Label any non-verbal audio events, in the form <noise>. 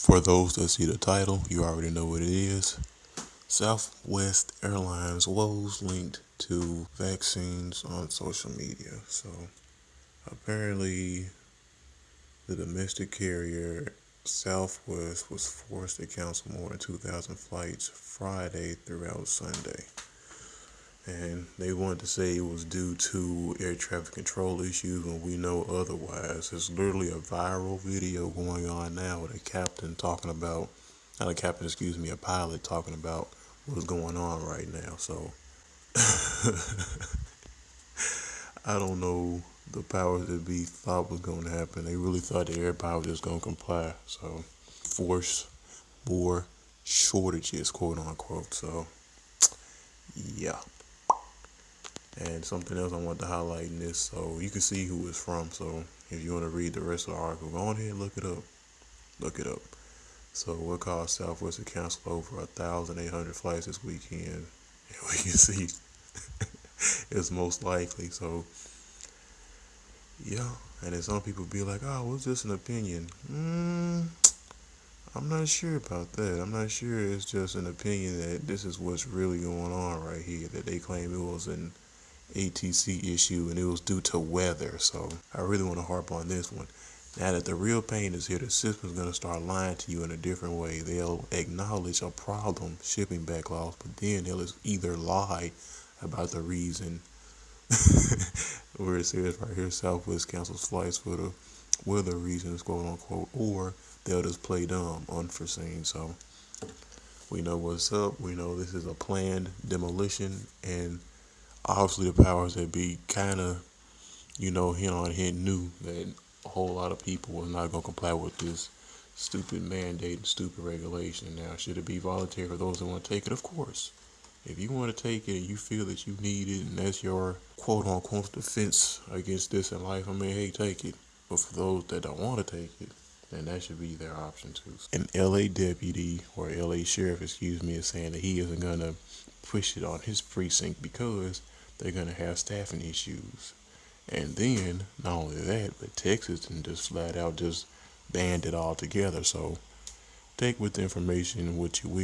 For those that see the title, you already know what it is. Southwest Airlines woes linked to vaccines on social media. So apparently, the domestic carrier Southwest was forced to cancel more than 2,000 flights Friday throughout Sunday. And they wanted to say it was due to air traffic control issues when we know otherwise. It's literally a viral video going on now with a captain talking about, not a captain, excuse me, a pilot talking about what's going on right now. So <laughs> I don't know the powers that be thought was going to happen. They really thought the air power was just going to comply. So force more shortages, quote unquote. So yeah. And something else I want to highlight in this, so you can see who it's from. So if you want to read the rest of the article, go on ahead and look it up. Look it up. So what caused Southwest to cancel over 1,800 flights this weekend? <laughs> And we can see <laughs> it's most likely. So yeah, and then some people be like, "Oh, what's this an opinion?" Mm, I'm not sure about that. I'm not sure it's just an opinion that this is what's really going on right here. That they claim it was an ATC issue and it was due to weather. So I really want to harp on this one. Now that the real pain is here, the system's going to start lying to you in a different way. They'll acknowledge a problem, shipping backlogs, but then they'll either lie about the reason <laughs> where it says right here Southwest cancels flights for the weather reasons, quote unquote, or they'll just play dumb, unforeseen. So we know what's up. We know this is a planned demolition, and obviously the powers that be kind of, you know, hint on hint knew that a whole lot of people was not going to comply with this stupid mandate and stupid regulation. Now, should it be voluntary for those that want to take it? Of course. If you want to take it and you feel that you need it and that's your quote unquote defense against this in life, I mean, hey, take it. But for those that don't want to take it, then that should be their option too. An LA deputy or LA sheriff, excuse me, is saying that he isn't going to push it on his precinct because they're going to have staffing issues. And then, not only that, but Texas and just flat out just banned it all together. So take with the information what you will.